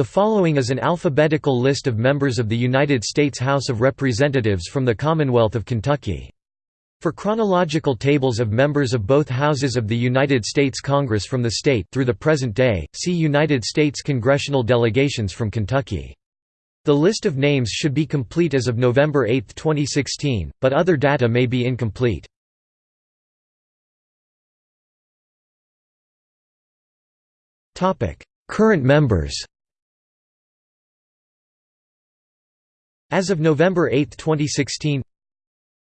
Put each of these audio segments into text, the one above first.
The following is an alphabetical list of members of the United States House of Representatives from the Commonwealth of Kentucky. For chronological tables of members of both houses of the United States Congress from the state through the present day, see United States congressional delegations from Kentucky. The list of names should be complete as of November 8, 2016, but other data may be incomplete. Current members As of November 8, 2016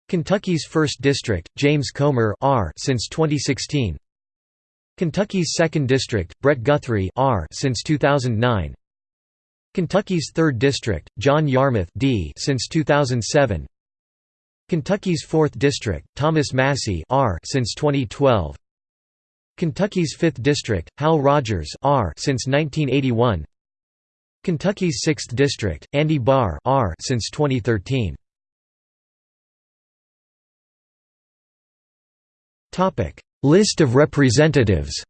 Kentucky's 1st District, James Comer R since 2016 Kentucky's 2nd District, Brett Guthrie R since 2009 Kentucky's 3rd District, John Yarmuth D since 2007 Kentucky's 4th District, Thomas Massie R since 2012 Kentucky's 5th District, Hal Rogers R since 1981 Kentucky's 6th District, Andy Barr R since 2013. Topic: List of representatives.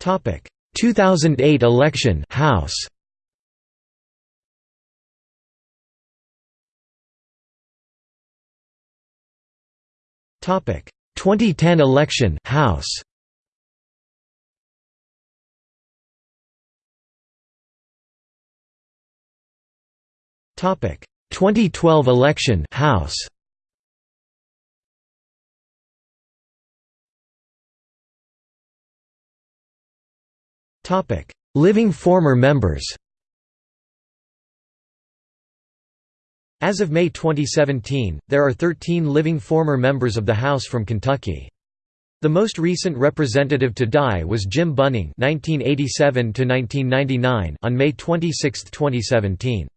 Topic: 2008 election House. Topic: 2010 election House. Topic. 2012 election House. Topic. Living former members As of May 2017, there are 13 living former members of the House from Kentucky. The most recent representative to die was Jim Bunning (1987–1999) on May 26, 2017.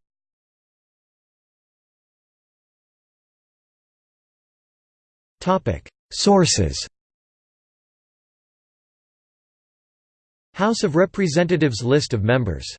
Topic: Sources. House of Representatives list of members